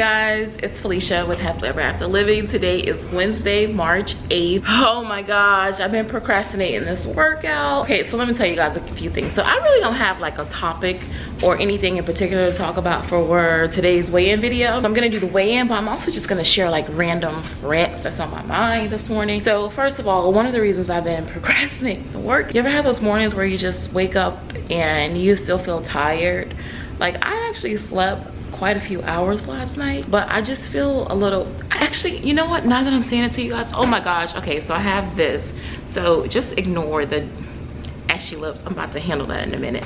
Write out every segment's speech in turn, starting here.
guys it's felicia with happily ever after living. Today is wednesday march 8th oh my gosh i've been procrastinating this workout. Okay so let me tell you guys a few things. So i really don't have like a topic or anything in particular to talk about for today's weigh-in video. I'm gonna do the weigh-in but i'm also just gonna share like random rants that's on my mind this morning. So first of all one of the reasons i've been procrastinating the work you ever have those mornings where you just wake up and you still feel tired? Like i actually slept quite a few hours last night but i just feel a little actually you know what? Now that i'm saying it to you guys oh my gosh. Okay so i have this. So just ignore the ashy lips. I'm about to handle that in a minute.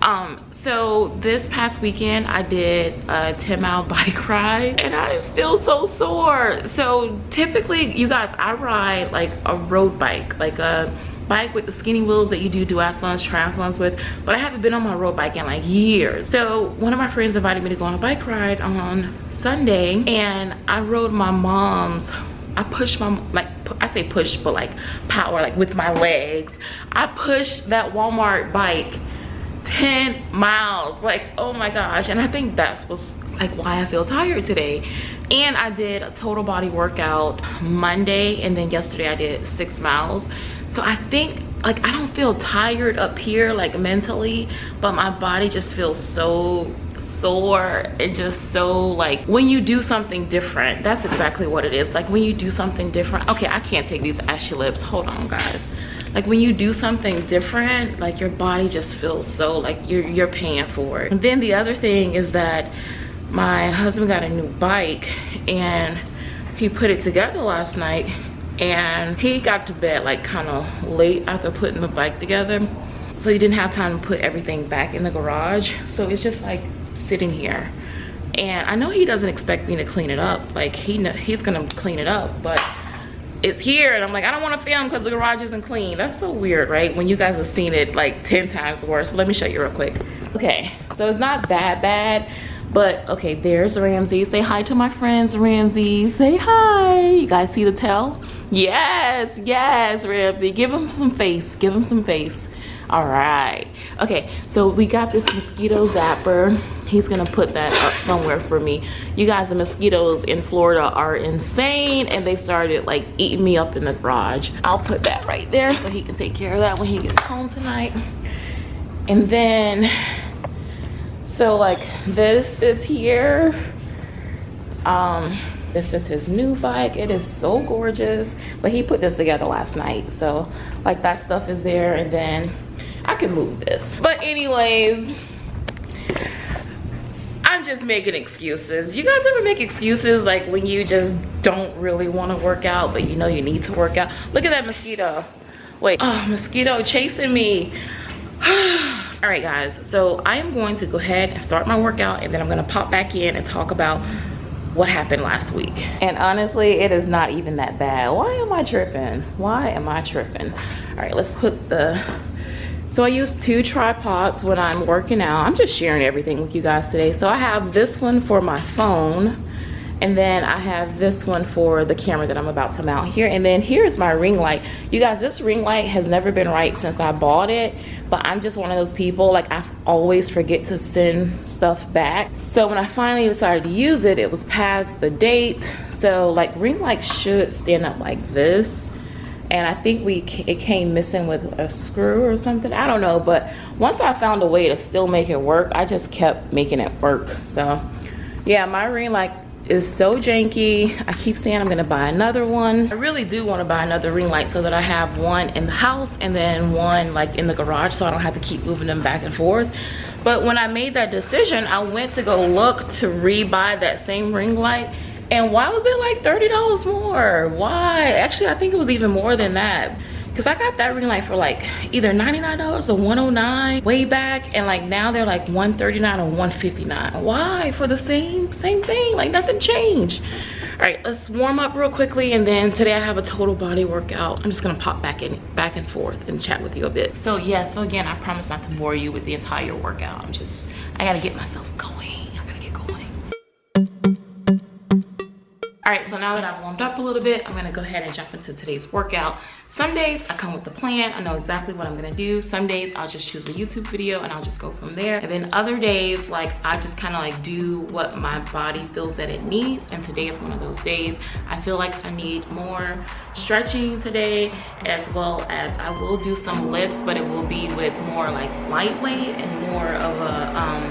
Um so this past weekend i did a 10 mile bike ride and i'm still so sore. So typically you guys i ride like a road bike like a bike with the skinny wheels that you do duathlons, triathlons with, but I haven't been on my road bike in like years. So one of my friends invited me to go on a bike ride on Sunday and I rode my mom's I pushed my, like, I say push, but like power, like with my legs. I pushed that Walmart bike 10 miles, like, oh my gosh. And I think that's what's like why I feel tired today. And I did a total body workout Monday and then yesterday I did six miles so i think like i don't feel tired up here like mentally but my body just feels so sore and just so like when you do something different that's exactly what it is. Like when you do something different okay i can't take these ashy lips. Hold on guys. Like when you do something different like your body just feels so like you're you're paying for it. And then the other thing is that my husband got a new bike and he put it together last night and he got to bed like kind of late after putting the bike together. So he didn't have time to put everything back in the garage. So it's just like sitting here. And i know he doesn't expect me to clean it up. Like he he's gonna clean it up but it's here and i'm like i don't want to film because the garage isn't clean. That's so weird right? When you guys have seen it like 10 times worse. Let me show you real quick. Okay so it's not that bad but okay there's ramsey. Say hi to my friends ramsey. Say hi. You guys see the tail yes yes ramsey. Give him some face. Give him some face. All right. Okay so we got this mosquito zapper. He's gonna put that up somewhere for me. You guys the mosquitoes in florida are insane and they've started like eating me up in the garage. I'll put that right there so he can take care of that when he gets home tonight. And then so like this is here. Um this is his new bike. It is so gorgeous. But he put this together last night. So like that stuff is there. And then i can move this. But anyways i'm just making excuses. You guys ever make excuses like when you just don't really want to work out but you know you need to work out? Look at that mosquito. Wait. Oh mosquito chasing me. All right guys. So i am going to go ahead and start my workout and then i'm going to pop back in and talk about what happened last week? And honestly it is not even that bad. Why am i tripping? Why am i tripping? All right let's put the so i use two tripods when i'm working out. I'm just sharing everything with you guys today. So i have this one for my phone and then I have this one for the camera that I'm about to mount here. And then here's my ring light. You guys this ring light has never been right since I bought it but I'm just one of those people like I always forget to send stuff back. So when I finally decided to use it it was past the date. So like ring light should stand up like this. And I think we it came missing with a screw or something. I don't know. But once I found a way to still make it work I just kept making it work. So yeah my ring light is so janky. I keep saying I'm gonna buy another one. I really do wanna buy another ring light so that I have one in the house and then one like in the garage so I don't have to keep moving them back and forth. But when I made that decision, I went to go look to rebuy that same ring light and why was it like $30 more? Why? Actually, I think it was even more than that because I got that ring light for like either $99 or 109 way back and like now they're like 139 or 159 why? For the same same thing. Like nothing changed. All right let's warm up real quickly and then today i have a total body workout. I'm just gonna pop back in back and forth and chat with you a bit. So yeah so again i promise not to bore you with the entire workout. I'm just i gotta get myself going. I gotta get going. All right, so now that I've warmed up a little bit, I'm gonna go ahead and jump into today's workout. Some days I come with a plan, I know exactly what I'm gonna do. Some days I'll just choose a YouTube video and I'll just go from there. And then other days, like I just kind of like do what my body feels that it needs. And today is one of those days. I feel like I need more stretching today, as well as I will do some lifts, but it will be with more like lightweight and more of a, um,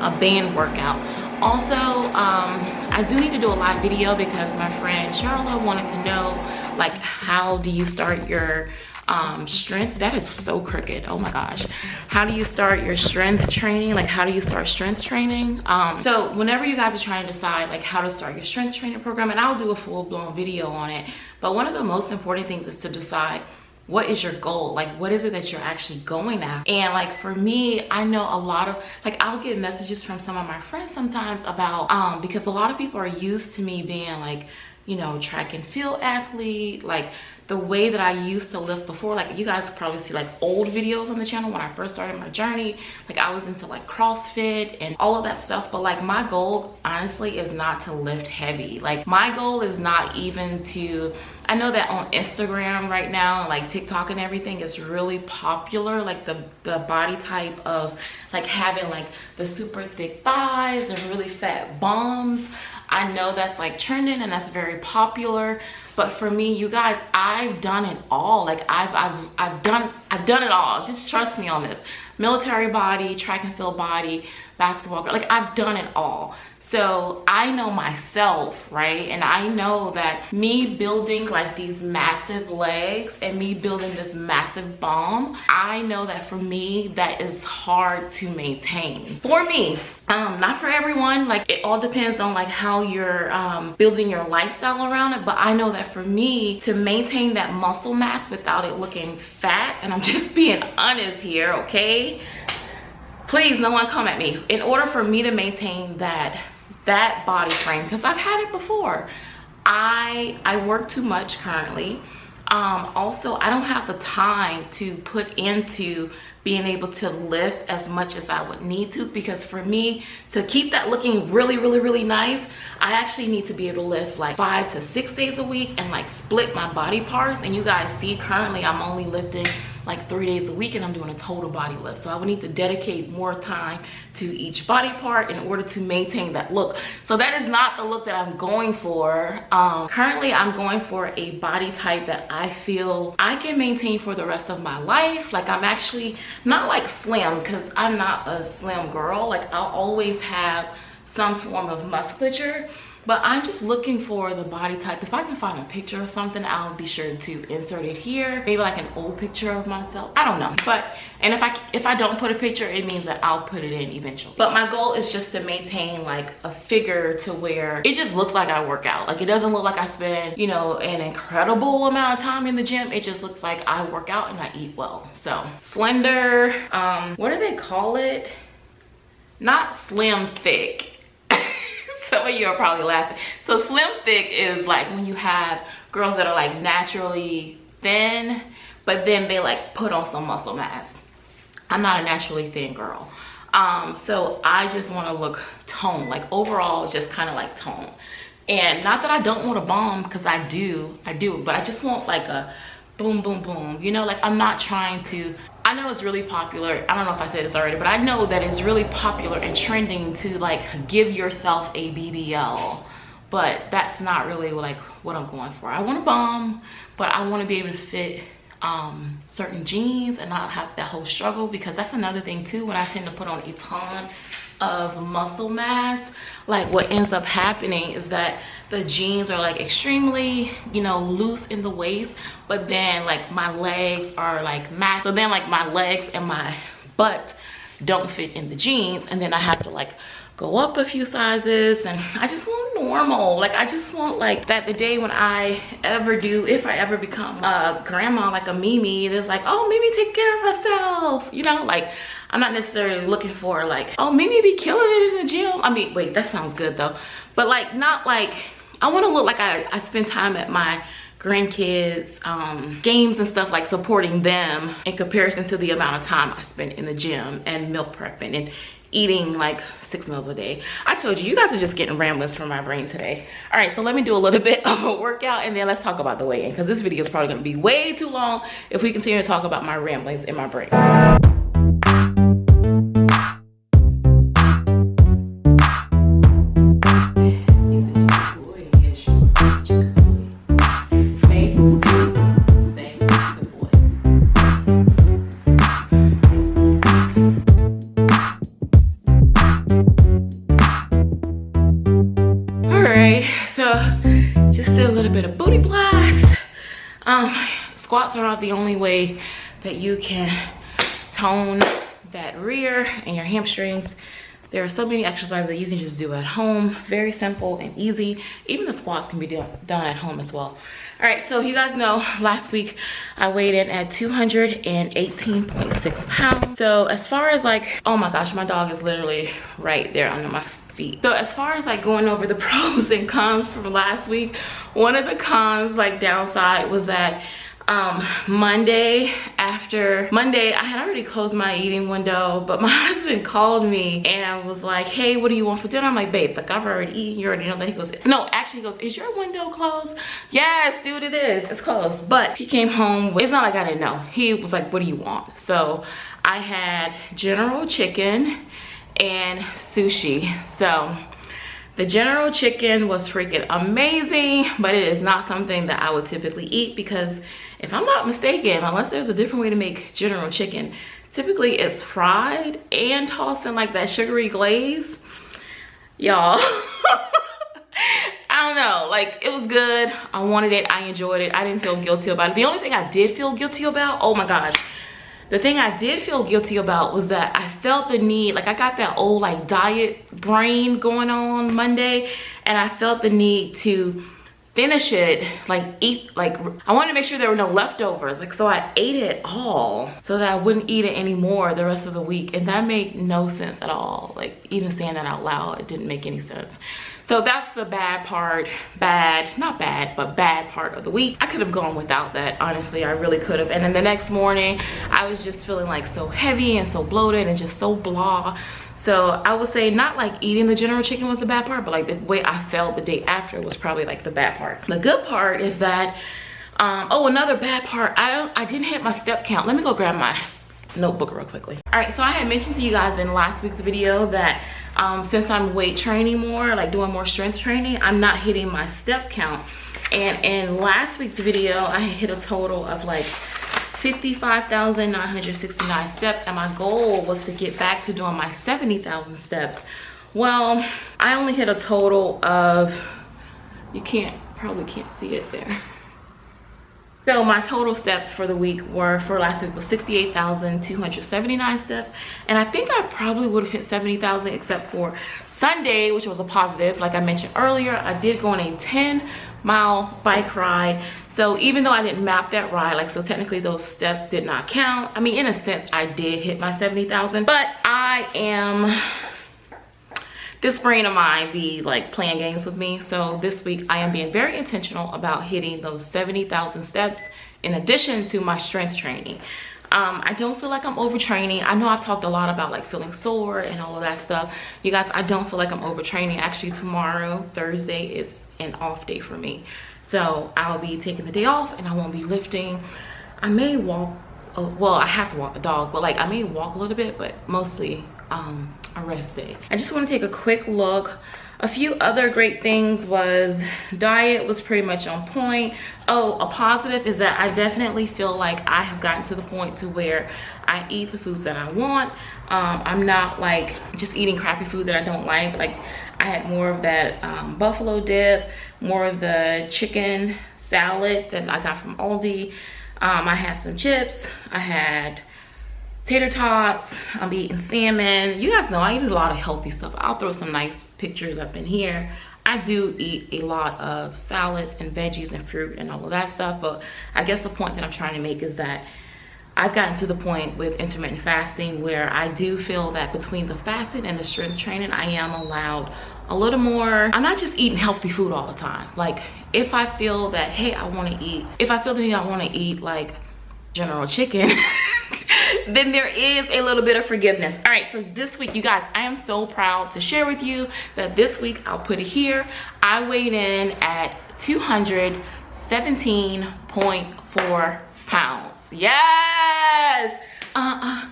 a band workout. Also, um, I do need to do a live video because my friend Charlotte wanted to know like how do you start your um, strength? That is so crooked. Oh my gosh. How do you start your strength training? Like how do you start strength training? Um, so whenever you guys are trying to decide like how to start your strength training program and I'll do a full-blown video on it but one of the most important things is to decide what is your goal? Like what is it that you're actually going after and like for me i know a lot of like i'll get messages from some of my friends sometimes about um because a lot of people are used to me being like you know track and field athlete like the way that I used to lift before like you guys probably see like old videos on the channel when I first started my journey. Like I was into like CrossFit and all of that stuff but like my goal honestly is not to lift heavy. Like my goal is not even to I know that on Instagram right now like TikTok and everything is really popular like the, the body type of like having like the super thick thighs and really fat bums I know that's like trending and that's very popular. But for me, you guys, I've done it all. Like I've, I've, I've done, I've done it all. Just trust me on this. Military body, track and field body, basketball, like I've done it all. So I know myself, right? And I know that me building like these massive legs and me building this massive bomb, I know that for me, that is hard to maintain. For me, um, not for everyone, like it all depends on like how you're um, building your lifestyle around it. But I know that for me to maintain that muscle mass without it looking fat, and I'm just being honest here, okay? Please, no one come at me. In order for me to maintain that that body frame because I've had it before. I I work too much currently. Um, also, I don't have the time to put into being able to lift as much as I would need to because for me to keep that looking really really really nice I actually need to be able to lift like five to six days a week and like split my body parts and you guys see currently I'm only lifting like three days a week and I'm doing a total body lift. So I would need to dedicate more time to each body part in order to maintain that look. So that is not the look that I'm going for. Um, currently, I'm going for a body type that I feel I can maintain for the rest of my life. Like I'm actually not like slim because I'm not a slim girl. Like I'll always have some form of musculature but i'm just looking for the body type. If i can find a picture of something i'll be sure to insert it here. Maybe like an old picture of myself. I don't know. But and if i if i don't put a picture it means that i'll put it in eventually. But my goal is just to maintain like a figure to where it just looks like i work out. Like it doesn't look like i spend you know an incredible amount of time in the gym. It just looks like i work out and i eat well. So slender um what do they call it? Not slim thick some of you are probably laughing. So slim thick is like when you have girls that are like naturally thin but then they like put on some muscle mass. I'm not a naturally thin girl. Um so i just want to look toned like overall just kind of like tone and not that i don't want a bomb because i do i do but i just want like a boom boom boom you know? Like i'm not trying to I know it's really popular. I don't know if I said this already, but I know that it's really popular and trending to like give yourself a BBL. But that's not really like what I'm going for. I want a bomb, but I want to be able to fit um, certain jeans and not have that whole struggle because that's another thing too when I tend to put on a ton of muscle mass like what ends up happening is that the jeans are like extremely you know loose in the waist but then like my legs are like mass so then like my legs and my butt don't fit in the jeans and then i have to like go up a few sizes and i just want normal. Like i just want like that the day when i ever do if i ever become a grandma like a mimi that's like oh mimi take care of herself you know like i'm not necessarily looking for like oh mimi be killing it in the gym i mean wait that sounds good though but like not like I want to look like I, I spend time at my grandkids um, games and stuff like supporting them in comparison to the amount of time I spend in the gym and milk prepping and eating like six meals a day. I told you, you guys are just getting ramblings from my brain today. All right, so let me do a little bit of a workout and then let's talk about the weigh-in because this video is probably gonna be way too long if we continue to talk about my ramblings in my brain. That you can tone that rear and your hamstrings. There are so many exercises that you can just do at home. Very simple and easy. Even the squats can be done at home as well. All right so you guys know last week i weighed in at 218.6 pounds. So as far as like oh my gosh my dog is literally right there under my feet. So as far as like going over the pros and cons from last week one of the cons like downside was that um monday after monday i had already closed my eating window but my husband called me and was like hey what do you want for dinner? I'm like babe like i've already eaten. You already know that he goes no actually he goes is your window closed? Yes dude it is. It's closed. But he came home it's not like i didn't know. He was like what do you want? So i had general chicken and sushi. So the general chicken was freaking amazing but it is not something that i would typically eat because if I'm not mistaken, unless there's a different way to make general chicken, typically it's fried and tossed in like that sugary glaze. Y'all, I don't know, like it was good. I wanted it, I enjoyed it. I didn't feel guilty about it. The only thing I did feel guilty about, oh my gosh, the thing I did feel guilty about was that I felt the need, like I got that old like diet brain going on Monday and I felt the need to finish it like eat like i wanted to make sure there were no leftovers. Like so i ate it all so that i wouldn't eat it anymore the rest of the week. And that made no sense at all. Like even saying that out loud it didn't make any sense. So that's the bad part. Bad not bad but bad part of the week. I could have gone without that honestly. I really could have. And then the next morning i was just feeling like so heavy and so bloated and just so blah so I would say not like eating the general chicken was the bad part, but like the way I felt the day after was probably like the bad part. The good part is that, um, oh, another bad part, I don't, I didn't hit my step count. Let me go grab my notebook real quickly. All right, so I had mentioned to you guys in last week's video that um, since I'm weight training more, like doing more strength training, I'm not hitting my step count. And in last week's video, I hit a total of like 55,969 steps and my goal was to get back to doing my 70,000 steps. Well, I only hit a total of, you can't, probably can't see it there. So my total steps for the week were, for last week was 68,279 steps. And I think I probably would have hit 70,000 except for Sunday, which was a positive. Like I mentioned earlier, I did go on a 10 mile bike ride so even though i didn't map that ride like so technically those steps did not count i mean in a sense i did hit my 70,000 but i am this brain of mine be like playing games with me so this week i am being very intentional about hitting those 70,000 steps in addition to my strength training um, I don't feel like I'm overtraining. I know I've talked a lot about like feeling sore and all of that stuff. You guys, I don't feel like I'm overtraining. Actually, tomorrow, Thursday, is an off day for me so i'll be taking the day off and i won't be lifting. I may walk well i have to walk the dog but like i may walk a little bit but mostly um a rest day i just want to take a quick look. A few other great things was diet was pretty much on point. Oh a positive is that i definitely feel like i have gotten to the point to where i eat the foods that i want. Um, i'm not like just eating crappy food that i don't like. Like I had more of that um, buffalo dip, more of the chicken salad that I got from Aldi. Um, I had some chips. I had tater tots. I'm eating salmon. You guys know I eat a lot of healthy stuff. I'll throw some nice pictures up in here. I do eat a lot of salads and veggies and fruit and all of that stuff. But I guess the point that I'm trying to make is that I've gotten to the point with intermittent fasting where I do feel that between the fasting and the strength training, I am allowed a little more, I'm not just eating healthy food all the time. Like if I feel that, hey, I wanna eat, if I feel that I wanna eat like general chicken, then there is a little bit of forgiveness. All right, so this week, you guys, I am so proud to share with you that this week, I'll put it here, I weighed in at 217.4 pounds. Yes! Uh-uh.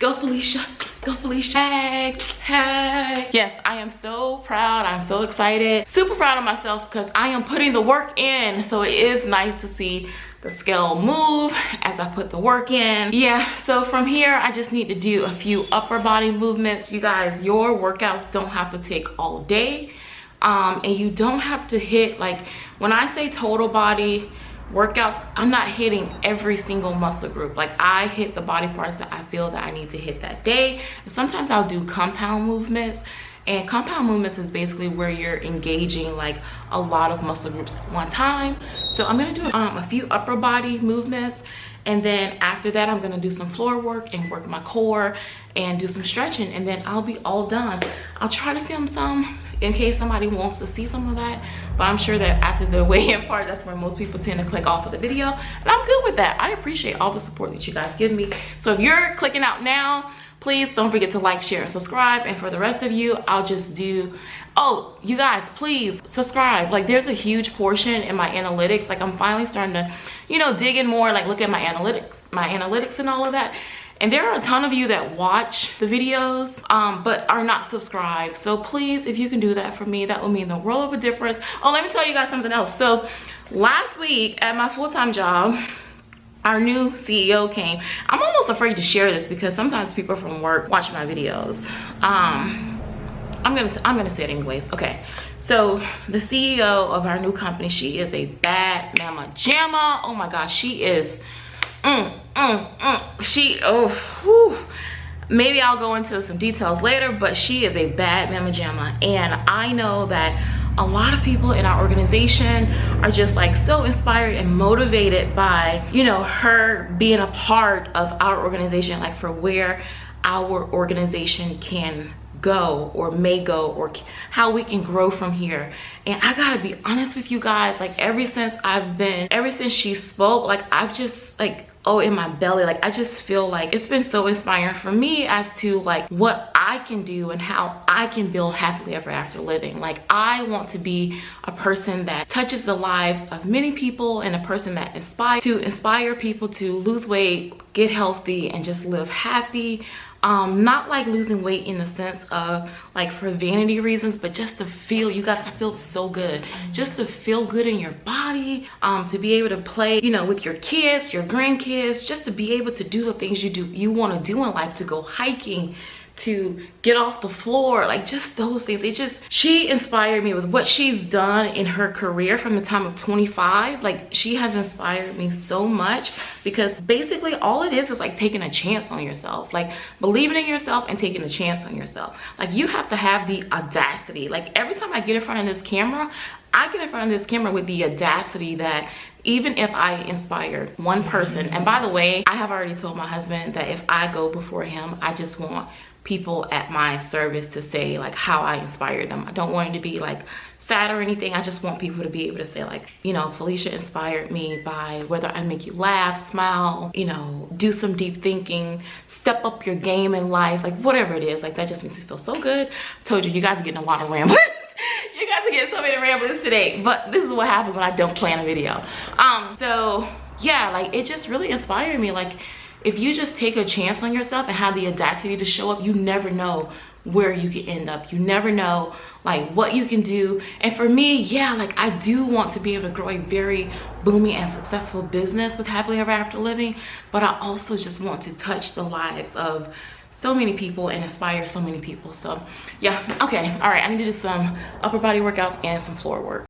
Go Felicia, go Felicia. Hey, hey. Yes, I am so proud. I'm so excited. Super proud of myself because I am putting the work in. So it is nice to see the scale move as I put the work in. Yeah, so from here, I just need to do a few upper body movements. You guys, your workouts don't have to take all day. Um, and you don't have to hit, like, when I say total body, workouts i'm not hitting every single muscle group. Like i hit the body parts that i feel that i need to hit that day. Sometimes i'll do compound movements and compound movements is basically where you're engaging like a lot of muscle groups one time. So i'm going to do um, a few upper body movements and then after that i'm going to do some floor work and work my core and do some stretching and then i'll be all done. I'll try to film some in case somebody wants to see some of that. But i'm sure that after the weigh-in part that's where most people tend to click off of the video. And i'm good with that. I appreciate all the support that you guys give me. So if you're clicking out now please don't forget to like share and subscribe. And for the rest of you i'll just do oh you guys please subscribe. Like there's a huge portion in my analytics. Like i'm finally starting to you know dig in more like look at my analytics my analytics and all of that and there are a ton of you that watch the videos um, but are not subscribed. So please if you can do that for me that will mean the world of a difference. Oh let me tell you guys something else. So last week at my full-time job our new ceo came. I'm almost afraid to share this because sometimes people from work watch my videos. Um i'm gonna i'm gonna say it anyways. Okay. So the ceo of our new company she is a bad mama jamma. Oh my gosh she is mm, mm, mm. she oh whew. maybe i'll go into some details later but she is a bad mama jamma and i know that a lot of people in our organization are just like so inspired and motivated by you know her being a part of our organization like for where our organization can go or may go or how we can grow from here and i gotta be honest with you guys like ever since i've been ever since she spoke like i've just like oh in my belly. Like i just feel like it's been so inspiring for me as to like what i can do and how i can build happily ever after living. Like i want to be a person that touches the lives of many people and a person that inspires to inspire people to lose weight get healthy and just live happy um not like losing weight in the sense of like for vanity reasons but just to feel you guys i feel so good. Just to feel good in your body um to be able to play you know with your kids your grandkids just to be able to do the things you do you want to do in life to go hiking to get off the floor like just those things. It just she inspired me with what she's done in her career from the time of 25 like she has inspired me so much because basically all it is is like taking a chance on yourself. Like believing in yourself and taking a chance on yourself. Like you have to have the audacity. Like every time i get in front of this camera I get in front of this camera with the audacity that even if I inspire one person, and by the way, I have already told my husband that if I go before him, I just want people at my service to say like how I inspired them. I don't want it to be like sad or anything. I just want people to be able to say like, you know, Felicia inspired me by whether I make you laugh, smile, you know, do some deep thinking, step up your game in life, like whatever it is. Like that just makes me feel so good. I told you, you guys are getting a lot of ramblings. you guys are getting so many ramblings today, but this is what happens when I don't plan a video. Um, so yeah, like it just really inspired me. Like if you just take a chance on yourself and have the audacity to show up you never know where you can end up. You never know like what you can do. And for me yeah like i do want to be able to grow a very booming and successful business with happily ever after living but i also just want to touch the lives of so many people and inspire so many people. So yeah okay all right i need to do some upper body workouts and some floor work